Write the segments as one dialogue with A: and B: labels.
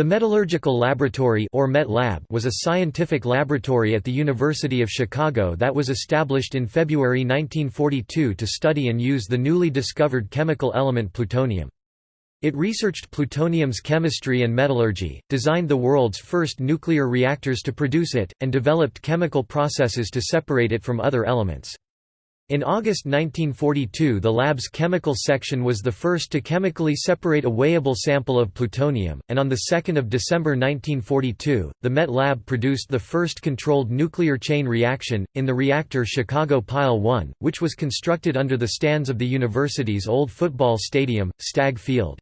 A: The Metallurgical Laboratory or Met Lab was a scientific laboratory at the University of Chicago that was established in February 1942 to study and use the newly discovered chemical element plutonium. It researched plutonium's chemistry and metallurgy, designed the world's first nuclear reactors to produce it, and developed chemical processes to separate it from other elements. In August 1942 the lab's chemical section was the first to chemically separate a weighable sample of plutonium, and on 2 December 1942, the Met Lab produced the first controlled nuclear chain reaction, in the reactor Chicago Pile 1, which was constructed under the stands of the university's old football stadium, Stagg Field.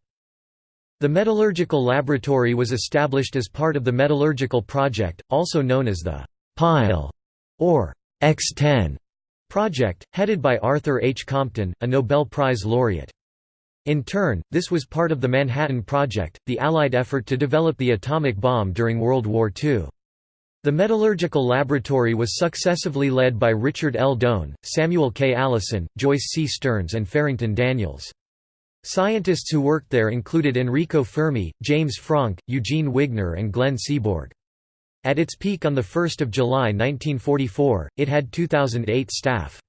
A: The Metallurgical Laboratory was established as part of the Metallurgical Project, also known as the «Pile» or X-10 project, headed by Arthur H. Compton, a Nobel Prize laureate. In turn, this was part of the Manhattan Project, the Allied effort to develop the atomic bomb during World War II. The metallurgical laboratory was successively led by Richard L. Doan, Samuel K. Allison, Joyce C. Stearns and Farrington Daniels. Scientists who worked there included Enrico Fermi, James Franck, Eugene Wigner and Glenn Seaborg. At its peak on 1 July 1944, it had 2,008 staff.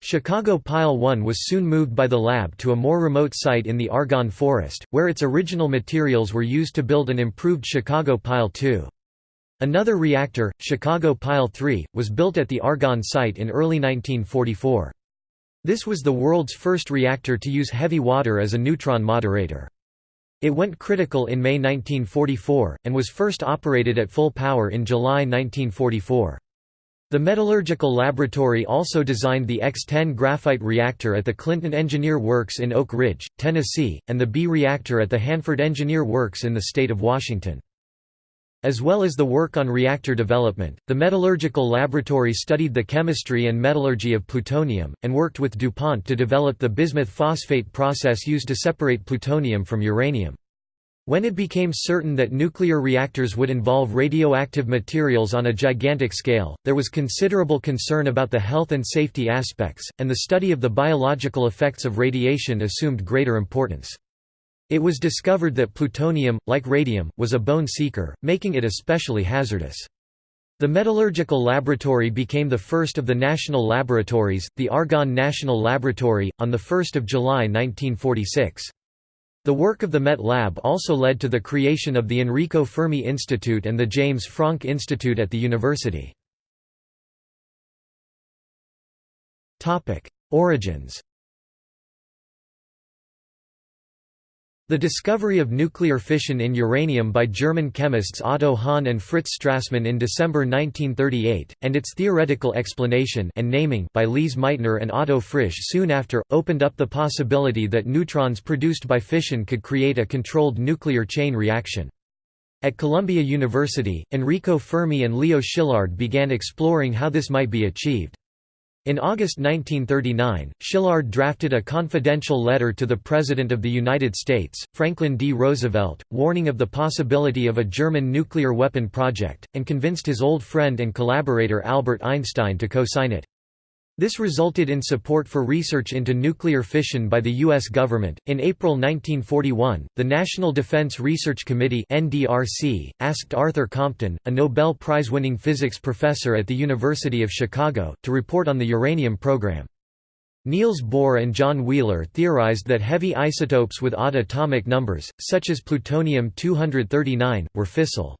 A: Chicago Pile 1 was soon moved by the lab to a more remote site in the Argonne Forest, where its original materials were used to build an improved Chicago Pile 2. Another reactor, Chicago Pile 3, was built at the Argonne site in early 1944. This was the world's first reactor to use heavy water as a neutron moderator. It went critical in May 1944, and was first operated at full power in July 1944. The Metallurgical Laboratory also designed the X-10 graphite reactor at the Clinton Engineer Works in Oak Ridge, Tennessee, and the B reactor at the Hanford Engineer Works in the state of Washington. As well as the work on reactor development, the Metallurgical Laboratory studied the chemistry and metallurgy of plutonium, and worked with DuPont to develop the bismuth phosphate process used to separate plutonium from uranium. When it became certain that nuclear reactors would involve radioactive materials on a gigantic scale, there was considerable concern about the health and safety aspects, and the study of the biological effects of radiation assumed greater importance. It was discovered that plutonium, like radium, was a bone seeker, making it especially hazardous. The Metallurgical Laboratory became the first of the national laboratories, the Argonne National Laboratory, on 1 July 1946. The work of the Met Lab also led to the creation of the Enrico Fermi Institute and the James Franck Institute at the university. Origins The discovery of nuclear fission in uranium by German chemists Otto Hahn and Fritz Strassmann in December 1938, and its theoretical explanation and naming by Lise Meitner and Otto Frisch soon after, opened up the possibility that neutrons produced by fission could create a controlled nuclear chain reaction. At Columbia University, Enrico Fermi and Leo Szilard began exploring how this might be achieved. In August 1939, Szilard drafted a confidential letter to the President of the United States, Franklin D. Roosevelt, warning of the possibility of a German nuclear weapon project, and convinced his old friend and collaborator Albert Einstein to co-sign it. This resulted in support for research into nuclear fission by the U.S. government. In April 1941, the National Defense Research Committee (NDRC) asked Arthur Compton, a Nobel Prize-winning physics professor at the University of Chicago, to report on the uranium program. Niels Bohr and John Wheeler theorized that heavy isotopes with odd atomic numbers, such as plutonium-239, were fissile.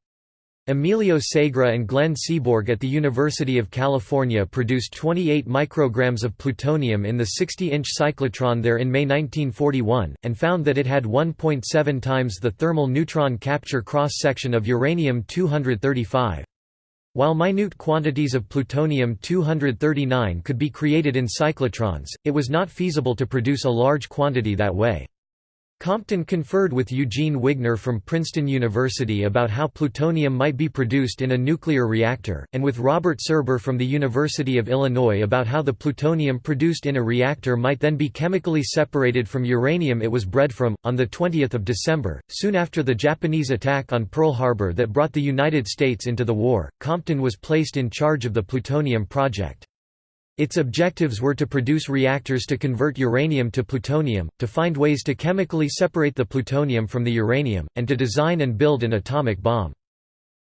A: Emilio Segre and Glenn Seaborg at the University of California produced 28 micrograms of plutonium in the 60-inch cyclotron there in May 1941, and found that it had 1.7 times the thermal neutron capture cross-section of uranium-235. While minute quantities of plutonium-239 could be created in cyclotrons, it was not feasible to produce a large quantity that way. Compton conferred with Eugene Wigner from Princeton University about how plutonium might be produced in a nuclear reactor, and with Robert Serber from the University of Illinois about how the plutonium produced in a reactor might then be chemically separated from uranium it was bred from. On the 20th of December, soon after the Japanese attack on Pearl Harbor that brought the United States into the war, Compton was placed in charge of the plutonium project. Its objectives were to produce reactors to convert uranium to plutonium, to find ways to chemically separate the plutonium from the uranium, and to design and build an atomic bomb.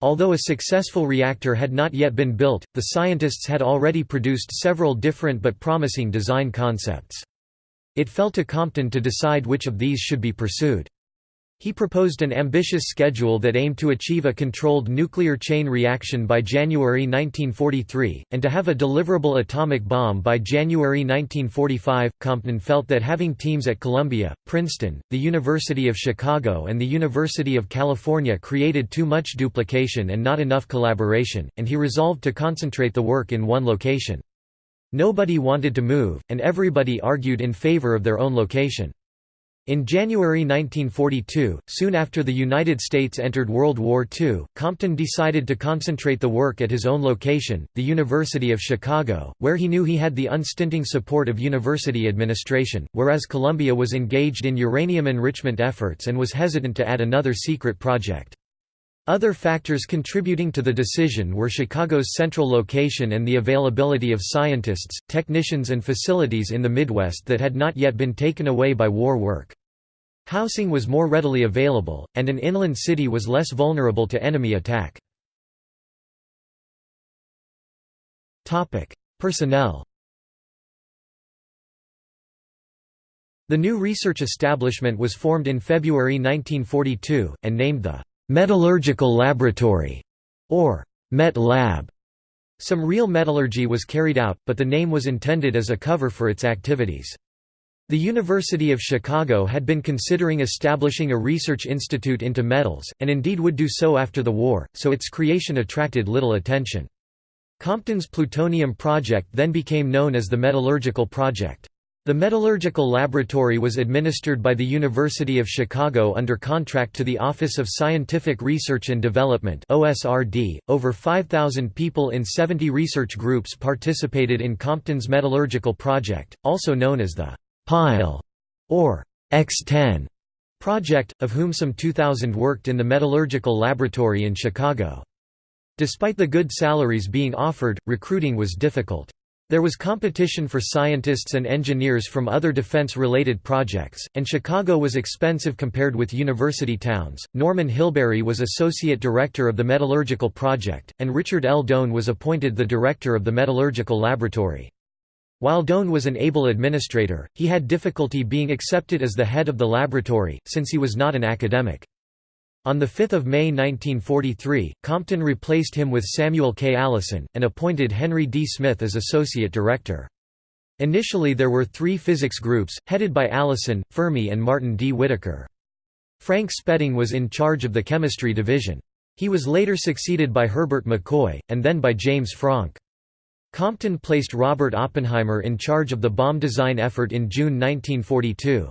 A: Although a successful reactor had not yet been built, the scientists had already produced several different but promising design concepts. It fell to Compton to decide which of these should be pursued. He proposed an ambitious schedule that aimed to achieve a controlled nuclear chain reaction by January 1943, and to have a deliverable atomic bomb by January 1945. Compton felt that having teams at Columbia, Princeton, the University of Chicago, and the University of California created too much duplication and not enough collaboration, and he resolved to concentrate the work in one location. Nobody wanted to move, and everybody argued in favor of their own location. In January 1942, soon after the United States entered World War II, Compton decided to concentrate the work at his own location, the University of Chicago, where he knew he had the unstinting support of university administration, whereas Columbia was engaged in uranium enrichment efforts and was hesitant to add another secret project. Other factors contributing to the decision were Chicago's central location and the availability of scientists, technicians and facilities in the Midwest that had not yet been taken away by war work. Housing was more readily available, and an inland city was less vulnerable to enemy attack. Personnel The new research establishment was formed in February 1942, and named the Metallurgical Laboratory, or Met Lab. Some real metallurgy was carried out, but the name was intended as a cover for its activities. The University of Chicago had been considering establishing a research institute into metals, and indeed would do so after the war, so its creation attracted little attention. Compton's plutonium project then became known as the Metallurgical Project. The Metallurgical Laboratory was administered by the University of Chicago under contract to the Office of Scientific Research and Development (OSRD). Over 5,000 people in 70 research groups participated in Compton's metallurgical project, also known as the Pile or X10 project, of whom some 2,000 worked in the Metallurgical Laboratory in Chicago. Despite the good salaries being offered, recruiting was difficult. There was competition for scientists and engineers from other defense-related projects, and Chicago was expensive compared with university towns. Norman Hilberry was associate director of the metallurgical project, and Richard L. Doan was appointed the director of the metallurgical laboratory. While Doan was an able administrator, he had difficulty being accepted as the head of the laboratory, since he was not an academic. On 5 May 1943, Compton replaced him with Samuel K. Allison, and appointed Henry D. Smyth as associate director. Initially there were three physics groups, headed by Allison, Fermi and Martin D. Whitaker. Frank Spedding was in charge of the chemistry division. He was later succeeded by Herbert McCoy, and then by James Franck. Compton placed Robert Oppenheimer in charge of the bomb design effort in June 1942.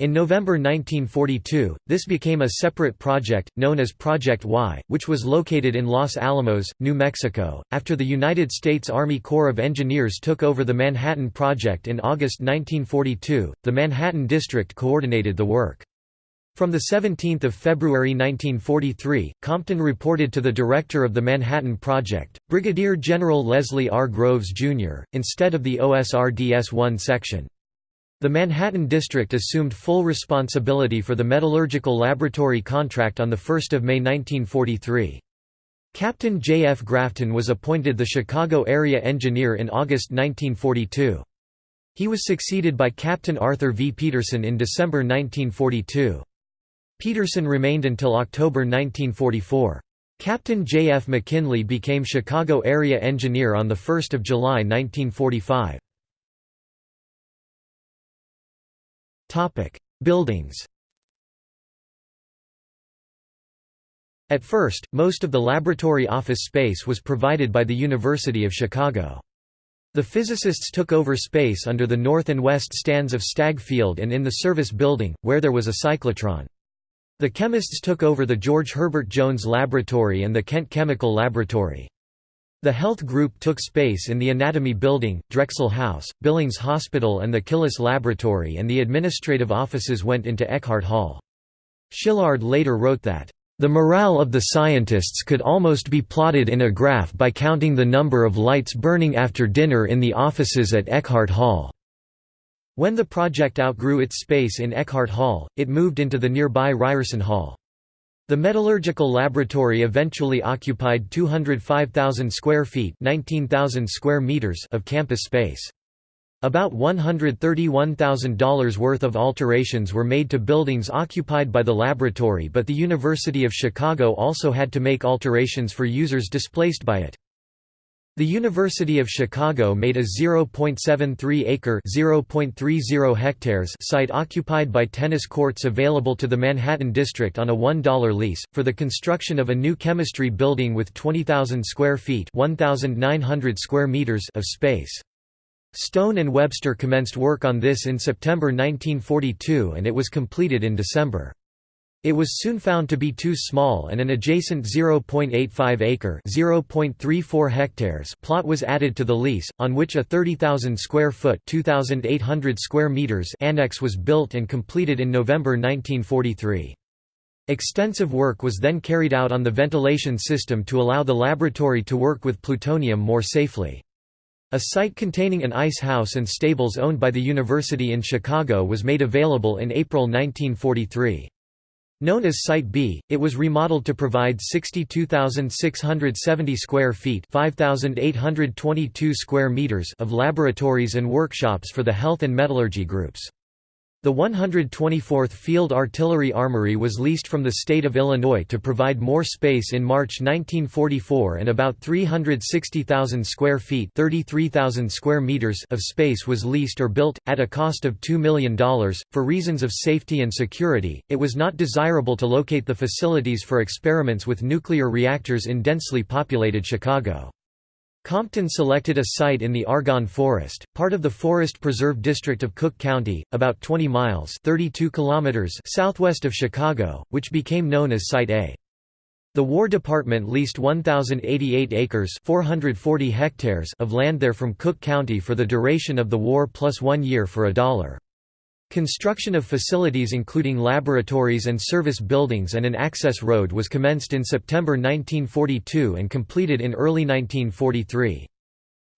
A: In November 1942, this became a separate project, known as Project Y, which was located in Los Alamos, New Mexico. After the United States Army Corps of Engineers took over the Manhattan Project in August 1942, the Manhattan District coordinated the work. From 17 February 1943, Compton reported to the director of the Manhattan Project, Brigadier General Leslie R. Groves, Jr., instead of the OSRDS-1 section. The Manhattan District assumed full responsibility for the metallurgical laboratory contract on 1 May 1943. Captain J. F. Grafton was appointed the Chicago area engineer in August 1942. He was succeeded by Captain Arthur V. Peterson in December 1942. Peterson remained until October 1944. Captain J. F. McKinley became Chicago area engineer on 1 July 1945. Topic: Buildings. At first, most of the laboratory office space was provided by the University of Chicago. The physicists took over space under the north and west stands of Stagg Field and in the service building, where there was a cyclotron. The chemists took over the George Herbert Jones Laboratory and the Kent Chemical Laboratory. The health group took space in the Anatomy Building, Drexel House, Billings Hospital and the Killis Laboratory and the administrative offices went into Eckhart Hall. Szilard later wrote that, The morale of the scientists could almost be plotted in a graph by counting the number of lights burning after dinner in the offices at Eckhart Hall. When the project outgrew its space in Eckhart Hall, it moved into the nearby Ryerson Hall. The metallurgical laboratory eventually occupied 205,000 square feet 19,000 square meters of campus space. About $131,000 worth of alterations were made to buildings occupied by the laboratory but the University of Chicago also had to make alterations for users displaced by it. The University of Chicago made a 0.73-acre (0.30 hectares) site occupied by tennis courts available to the Manhattan District on a $1 lease, for the construction of a new chemistry building with 20,000 square feet 1,900 square meters of space. Stone and Webster commenced work on this in September 1942 and it was completed in December. It was soon found to be too small and an adjacent 0.85-acre (0.34 hectares) plot was added to the lease, on which a 30,000 square foot (2,800 square meters) annex was built and completed in November 1943. Extensive work was then carried out on the ventilation system to allow the laboratory to work with plutonium more safely. A site containing an ice house and stables owned by the university in Chicago was made available in April 1943. Known as Site B, it was remodeled to provide 62,670 square feet 5,822 square meters of laboratories and workshops for the health and metallurgy groups. The 124th Field Artillery Armory was leased from the state of Illinois to provide more space in March 1944 and about 360,000 square feet 33,000 square meters of space was leased or built, at a cost of $2 million. For reasons of safety and security, it was not desirable to locate the facilities for experiments with nuclear reactors in densely populated Chicago. Compton selected a site in the Argonne Forest, part of the Forest Preserve District of Cook County, about 20 miles 32 kilometers southwest of Chicago, which became known as Site A. The War Department leased 1,088 acres 440 hectares of land there from Cook County for the duration of the war plus one year for a dollar. Construction of facilities including laboratories and service buildings and an access road was commenced in September 1942 and completed in early 1943.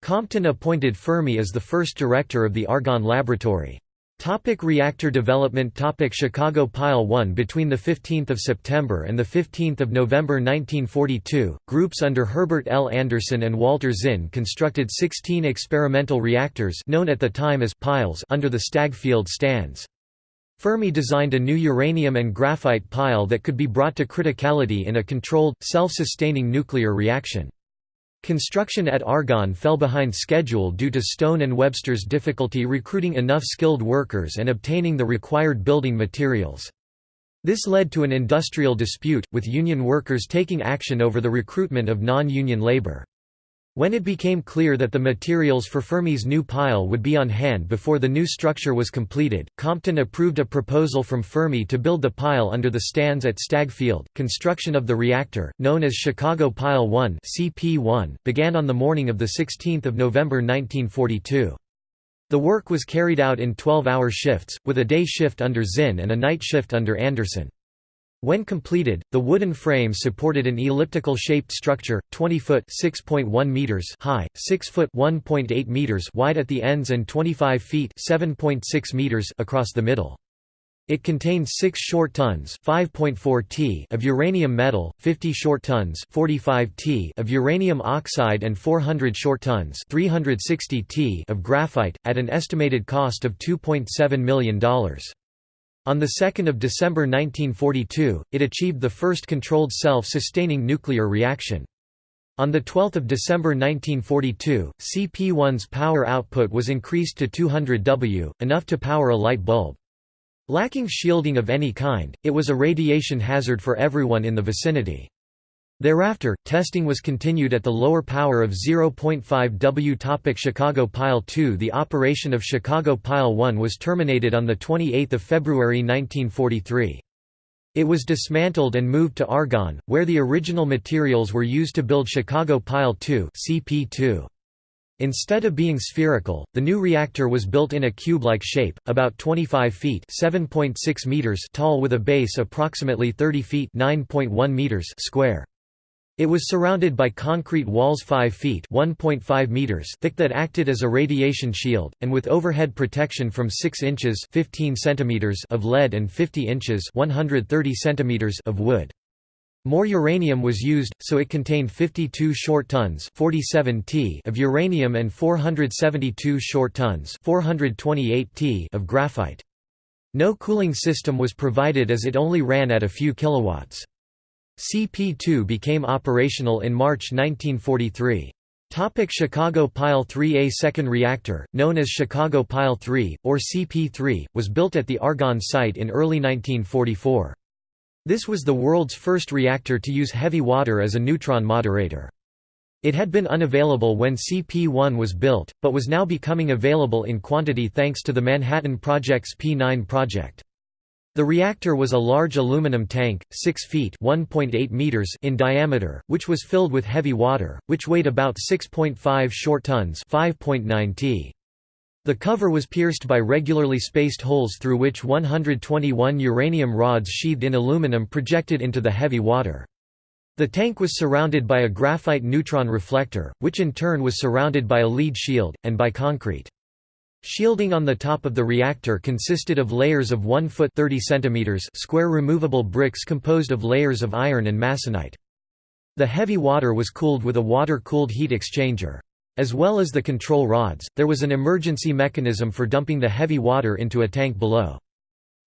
A: Compton appointed Fermi as the first director of the Argonne Laboratory. Topic reactor development Topic Chicago Pile 1 Between 15 September and 15 November 1942, groups under Herbert L. Anderson and Walter Zinn constructed 16 experimental reactors known at the time as piles under the Stagg Field stands. Fermi designed a new uranium and graphite pile that could be brought to criticality in a controlled, self-sustaining nuclear reaction. Construction at Argonne fell behind schedule due to Stone and Webster's difficulty recruiting enough skilled workers and obtaining the required building materials. This led to an industrial dispute, with union workers taking action over the recruitment of non-union labor. When it became clear that the materials for Fermi's new pile would be on hand before the new structure was completed, Compton approved a proposal from Fermi to build the pile under the stands at Stagg Field. Construction of the reactor, known as Chicago Pile 1 (CP1), began on the morning of the 16th of November 1942. The work was carried out in 12-hour shifts, with a day shift under Zinn and a night shift under Anderson. When completed, the wooden frame supported an elliptical-shaped structure, 20 foot (6.1 meters) high, 6 foot (1.8 meters) wide at the ends and 25 feet (7.6 meters) across the middle. It contained 6 short tons (5.4 t) of uranium metal, 50 short tons (45 t) of uranium oxide and 400 short tons (360 t) of graphite at an estimated cost of $2.7 million. On 2 December 1942, it achieved the first controlled self-sustaining nuclear reaction. On 12 December 1942, CP1's power output was increased to 200 W, enough to power a light bulb. Lacking shielding of any kind, it was a radiation hazard for everyone in the vicinity. Thereafter, testing was continued at the lower power of 0.5 W. Topic Chicago Pile 2 The operation of Chicago Pile 1 was terminated on 28 February 1943. It was dismantled and moved to Argonne, where the original materials were used to build Chicago Pile 2 CP2. Instead of being spherical, the new reactor was built in a cube-like shape, about 25 feet (7.6 meters) tall with a base approximately 30 feet (9.1 meters) square. It was surrounded by concrete walls 5 feet (1.5 meters) thick that acted as a radiation shield, and with overhead protection from 6 inches (15 centimeters) of lead and 50 inches (130 centimeters) of wood. More uranium was used, so it contained 52 short tons 47 t of uranium and 472 short tons 428 t of graphite. No cooling system was provided as it only ran at a few kilowatts. CP2 became operational in March 1943. Topic Chicago Pile 3 A second reactor, known as Chicago Pile 3, or CP3, was built at the Argonne site in early 1944. This was the world's first reactor to use heavy water as a neutron moderator. It had been unavailable when CP1 was built, but was now becoming available in quantity thanks to the Manhattan Project's P9 project. The reactor was a large aluminum tank, 6 feet meters in diameter, which was filled with heavy water, which weighed about 6.5 short tons 5.9 t. The cover was pierced by regularly spaced holes through which 121 uranium rods sheathed in aluminum projected into the heavy water. The tank was surrounded by a graphite neutron reflector, which in turn was surrounded by a lead shield, and by concrete. Shielding on the top of the reactor consisted of layers of 1 foot 30 centimeters square removable bricks composed of layers of iron and masonite. The heavy water was cooled with a water-cooled heat exchanger. As well as the control rods, there was an emergency mechanism for dumping the heavy water into a tank below.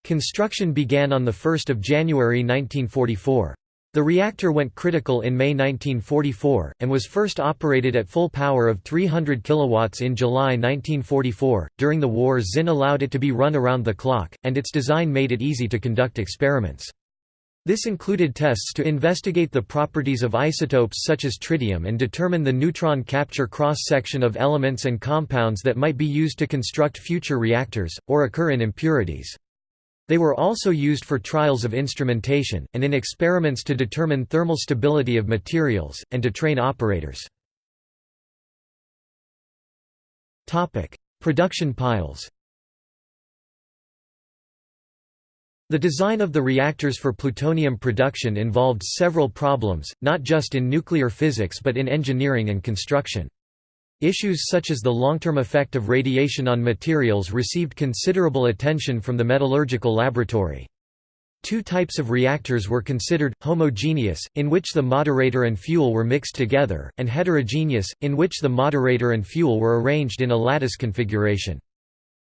A: Construction began on 1 January 1944. The reactor went critical in May 1944, and was first operated at full power of 300 kW in July 1944. During the war, Zinn allowed it to be run around the clock, and its design made it easy to conduct experiments. This included tests to investigate the properties of isotopes such as tritium and determine the neutron capture cross-section of elements and compounds that might be used to construct future reactors, or occur in impurities. They were also used for trials of instrumentation, and in experiments to determine thermal stability of materials, and to train operators. Production piles The design of the reactors for plutonium production involved several problems, not just in nuclear physics but in engineering and construction. Issues such as the long-term effect of radiation on materials received considerable attention from the metallurgical laboratory. Two types of reactors were considered, homogeneous, in which the moderator and fuel were mixed together, and heterogeneous, in which the moderator and fuel were arranged in a lattice configuration.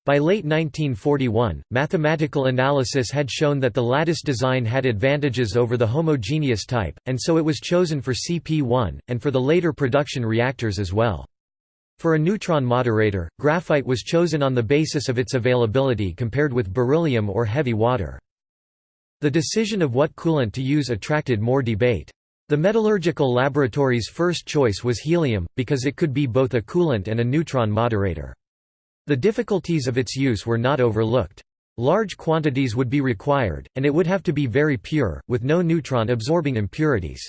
A: By late 1941, mathematical analysis had shown that the lattice design had advantages over the homogeneous type, and so it was chosen for CP1, and for the later production reactors as well. For a neutron moderator, graphite was chosen on the basis of its availability compared with beryllium or heavy water. The decision of what coolant to use attracted more debate. The metallurgical laboratory's first choice was helium, because it could be both a coolant and a neutron moderator. The difficulties of its use were not overlooked. Large quantities would be required, and it would have to be very pure, with no neutron-absorbing impurities.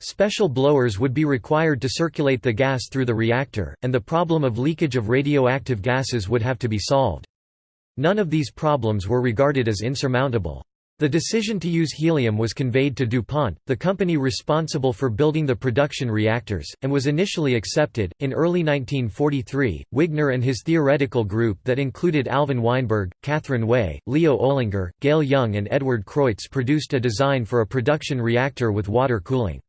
A: Special blowers would be required to circulate the gas through the reactor, and the problem of leakage of radioactive gases would have to be solved. None of these problems were regarded as insurmountable. The decision to use helium was conveyed to DuPont, the company responsible for building the production reactors, and was initially accepted. In early 1943, Wigner and his theoretical group that included Alvin Weinberg, Katharine Way, Leo Ohlinger, Gale Young, and Edward Creutz produced a design for a production reactor with water cooling.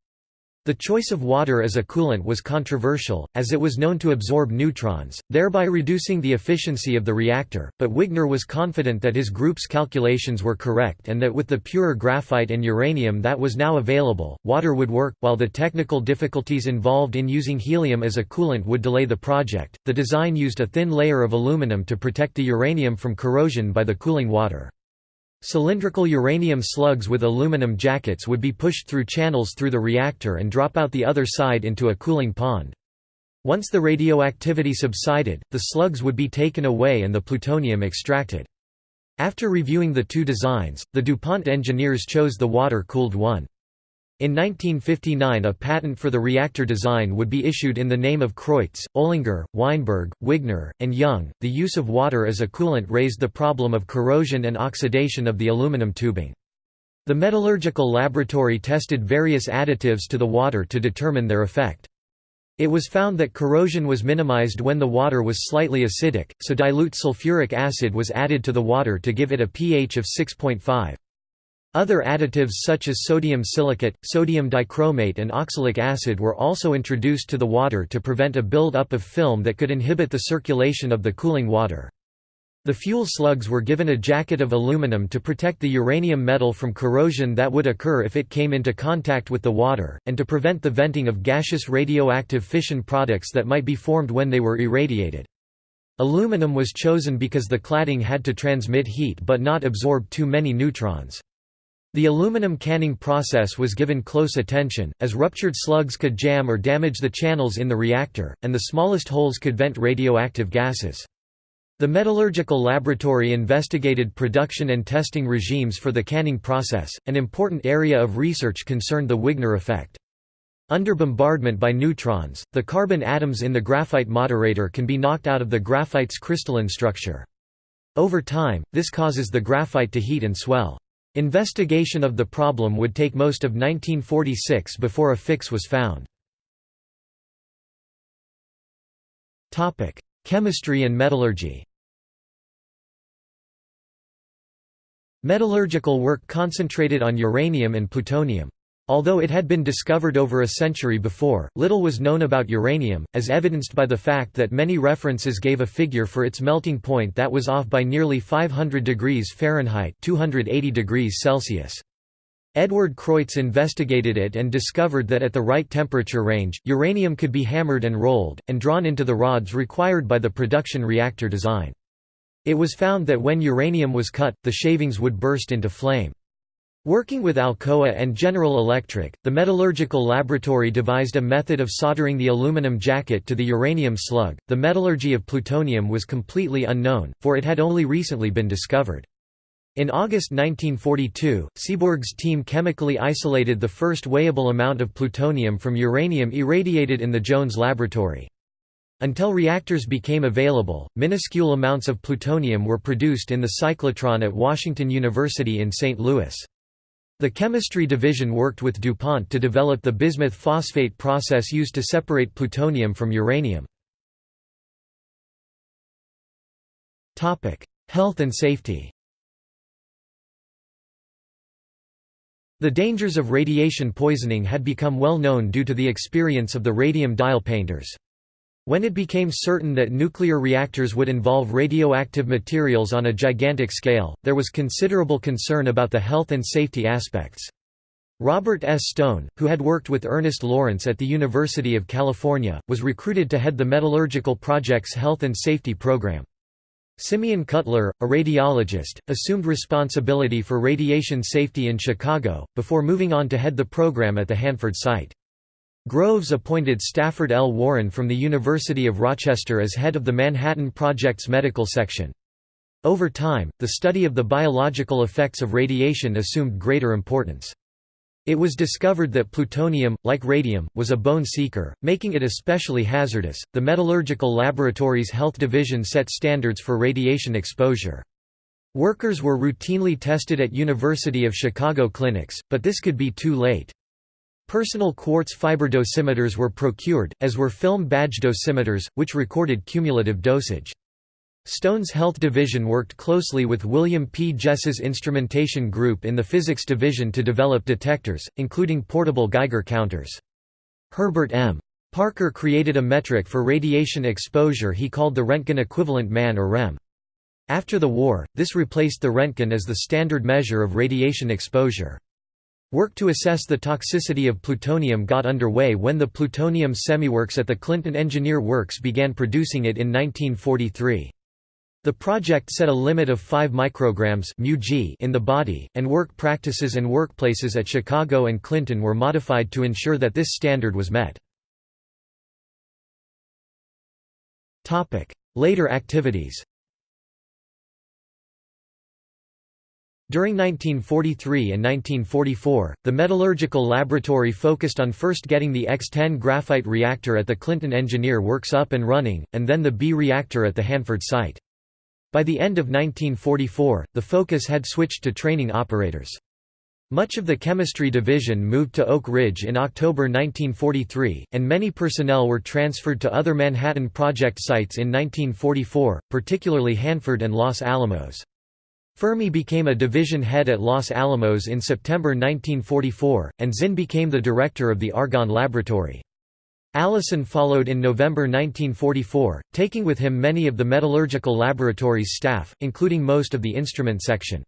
A: The choice of water as a coolant was controversial, as it was known to absorb neutrons, thereby reducing the efficiency of the reactor, but Wigner was confident that his group's calculations were correct and that with the pure graphite and uranium that was now available, water would work. While the technical difficulties involved in using helium as a coolant would delay the project, the design used a thin layer of aluminum to protect the uranium from corrosion by the cooling water. Cylindrical uranium slugs with aluminum jackets would be pushed through channels through the reactor and drop out the other side into a cooling pond. Once the radioactivity subsided, the slugs would be taken away and the plutonium extracted. After reviewing the two designs, the DuPont engineers chose the water-cooled one. In 1959 a patent for the reactor design would be issued in the name of Creutz, Ohlinger, Weinberg, Wigner, and Young. The use of water as a coolant raised the problem of corrosion and oxidation of the aluminum tubing. The metallurgical laboratory tested various additives to the water to determine their effect. It was found that corrosion was minimized when the water was slightly acidic, so dilute sulfuric acid was added to the water to give it a pH of 6.5. Other additives such as sodium silicate, sodium dichromate and oxalic acid were also introduced to the water to prevent a build-up of film that could inhibit the circulation of the cooling water. The fuel slugs were given a jacket of aluminum to protect the uranium metal from corrosion that would occur if it came into contact with the water, and to prevent the venting of gaseous radioactive fission products that might be formed when they were irradiated. Aluminum was chosen because the cladding had to transmit heat but not absorb too many neutrons. The aluminum canning process was given close attention, as ruptured slugs could jam or damage the channels in the reactor, and the smallest holes could vent radioactive gases. The metallurgical laboratory investigated production and testing regimes for the canning process. An important area of research concerned the Wigner effect. Under bombardment by neutrons, the carbon atoms in the graphite moderator can be knocked out of the graphite's crystalline structure. Over time, this causes the graphite to heat and swell. Investigation of the problem would take most of 1946 before a fix was found. Chemistry and metallurgy Metallurgical work concentrated on uranium and plutonium. Although it had been discovered over a century before, little was known about uranium, as evidenced by the fact that many references gave a figure for its melting point that was off by nearly 500 degrees Fahrenheit 280 degrees Celsius. Edward Creutz investigated it and discovered that at the right temperature range, uranium could be hammered and rolled, and drawn into the rods required by the production reactor design. It was found that when uranium was cut, the shavings would burst into flame. Working with Alcoa and General Electric, the metallurgical laboratory devised a method of soldering the aluminum jacket to the uranium slug. The metallurgy of plutonium was completely unknown, for it had only recently been discovered. In August 1942, Seaborg's team chemically isolated the first weighable amount of plutonium from uranium irradiated in the Jones laboratory. Until reactors became available, minuscule amounts of plutonium were produced in the cyclotron at Washington University in St. Louis. The chemistry division worked with DuPont to develop the bismuth phosphate process used to separate plutonium from uranium. Health and safety The dangers of radiation poisoning had become well known due to the experience of the radium dial painters. When it became certain that nuclear reactors would involve radioactive materials on a gigantic scale, there was considerable concern about the health and safety aspects. Robert S. Stone, who had worked with Ernest Lawrence at the University of California, was recruited to head the Metallurgical Project's health and safety program. Simeon Cutler, a radiologist, assumed responsibility for radiation safety in Chicago, before moving on to head the program at the Hanford site. Groves appointed Stafford L. Warren from the University of Rochester as head of the Manhattan Project's medical section. Over time, the study of the biological effects of radiation assumed greater importance. It was discovered that plutonium, like radium, was a bone seeker, making it especially hazardous. The Metallurgical Laboratories Health Division set standards for radiation exposure. Workers were routinely tested at University of Chicago clinics, but this could be too late. Personal quartz fiber dosimeters were procured, as were film badge dosimeters, which recorded cumulative dosage. Stone's Health Division worked closely with William P. Jess's instrumentation group in the Physics Division to develop detectors, including portable Geiger counters. Herbert M. Parker created a metric for radiation exposure he called the Röntgen equivalent man or REM. After the war, this replaced the Röntgen as the standard measure of radiation exposure. Work to assess the toxicity of plutonium got underway when the plutonium semiworks at the Clinton Engineer Works began producing it in 1943. The project set a limit of 5 micrograms in the body, and work practices and workplaces at Chicago and Clinton were modified to ensure that this standard was met. Later activities During 1943 and 1944, the metallurgical laboratory focused on first getting the X-10 graphite reactor at the Clinton Engineer Works up and running, and then the B reactor at the Hanford site. By the end of 1944, the focus had switched to training operators. Much of the chemistry division moved to Oak Ridge in October 1943, and many personnel were transferred to other Manhattan Project sites in 1944, particularly Hanford and Los Alamos. Fermi became a division head at Los Alamos in September 1944, and Zinn became the director of the Argonne Laboratory. Allison followed in November 1944, taking with him many of the metallurgical laboratory's staff, including most of the instrument section.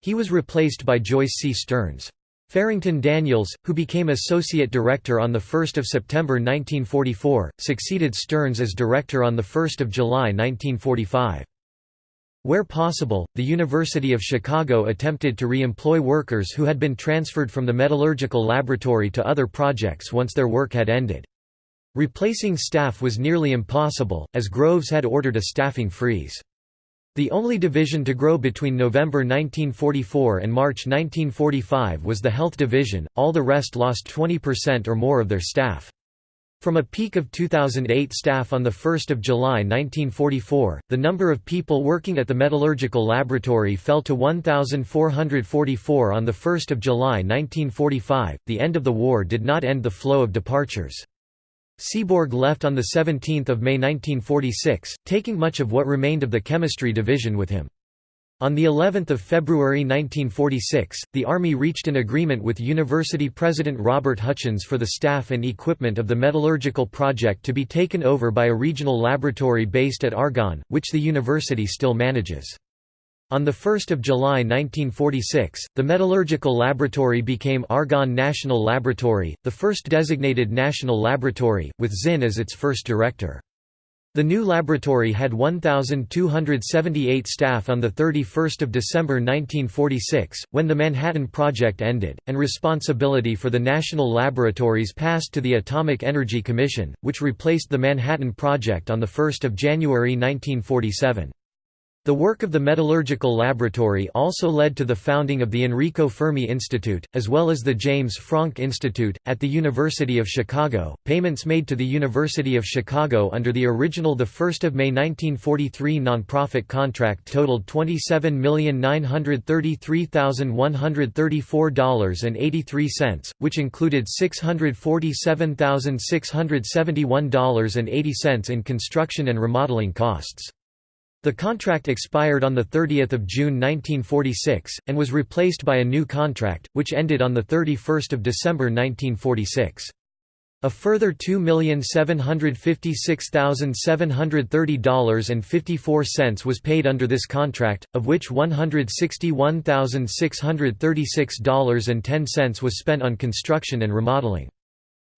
A: He was replaced by Joyce C. Stearns. Farrington Daniels, who became associate director on 1 September 1944, succeeded Stearns as director on 1 July 1945. Where possible, the University of Chicago attempted to re-employ workers who had been transferred from the metallurgical laboratory to other projects once their work had ended. Replacing staff was nearly impossible, as Groves had ordered a staffing freeze. The only division to grow between November 1944 and March 1945 was the Health Division, all the rest lost 20% or more of their staff. From a peak of 2008 staff on 1 July 1944, the number of people working at the metallurgical laboratory fell to 1,444 on 1 July 1945. The end of the war did not end the flow of departures. Seaborg left on 17 May 1946, taking much of what remained of the chemistry division with him. On the 11th of February 1946, the Army reached an agreement with University President Robert Hutchins for the staff and equipment of the metallurgical project to be taken over by a regional laboratory based at Argonne, which the university still manages. On 1 July 1946, the metallurgical laboratory became Argonne National Laboratory, the first designated national laboratory, with Zinn as its first director. The new laboratory had 1,278 staff on 31 December 1946, when the Manhattan Project ended, and responsibility for the national laboratories passed to the Atomic Energy Commission, which replaced the Manhattan Project on 1 January 1947. The work of the metallurgical laboratory also led to the founding of the Enrico Fermi Institute, as well as the James Franck Institute, at the University of Chicago. Payments made to the University of Chicago under the original 1 May 1943 nonprofit contract totaled $27,933,134.83, which included $647,671.80 in construction and remodeling costs. The contract expired on 30 June 1946, and was replaced by a new contract, which ended on 31 December 1946. A further $2,756,730.54 was paid under this contract, of which $161,636.10 was spent on construction and remodeling.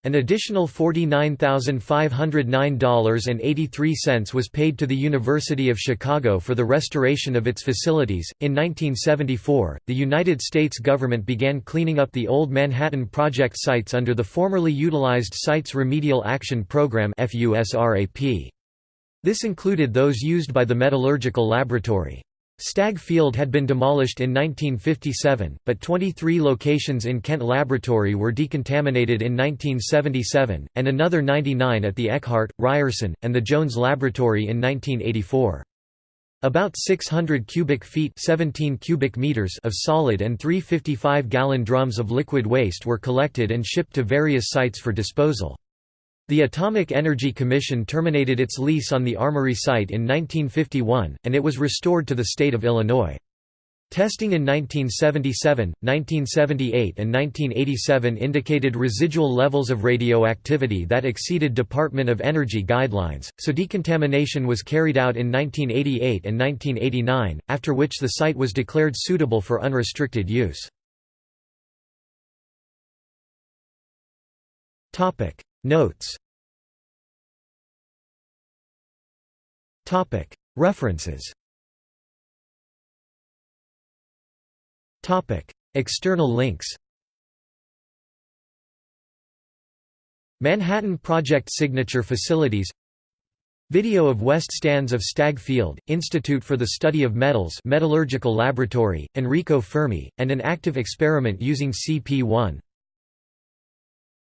A: An additional $49,509.83 was paid to the University of Chicago for the restoration of its facilities. In 1974, the United States government began cleaning up the old Manhattan Project sites under the formerly utilized Sites Remedial Action Program. This included those used by the Metallurgical Laboratory. Stagg Field had been demolished in 1957, but 23 locations in Kent Laboratory were decontaminated in 1977, and another 99 at the Eckhart, Ryerson, and the Jones Laboratory in 1984. About 600 cubic feet 17 cubic meters of solid and 355-gallon drums of liquid waste were collected and shipped to various sites for disposal. The Atomic Energy Commission terminated its lease on the Armory site in 1951, and it was restored to the state of Illinois. Testing in 1977, 1978 and 1987 indicated residual levels of radioactivity that exceeded Department of Energy guidelines, so decontamination was carried out in 1988 and 1989, after which the site was declared suitable for unrestricted use. Notes. References. External links. Manhattan Project Signature Facilities. Video of West Stands of Stagg Field, Institute for the Study of Metals Metallurgical Laboratory, Enrico Fermi, and an active experiment using CP1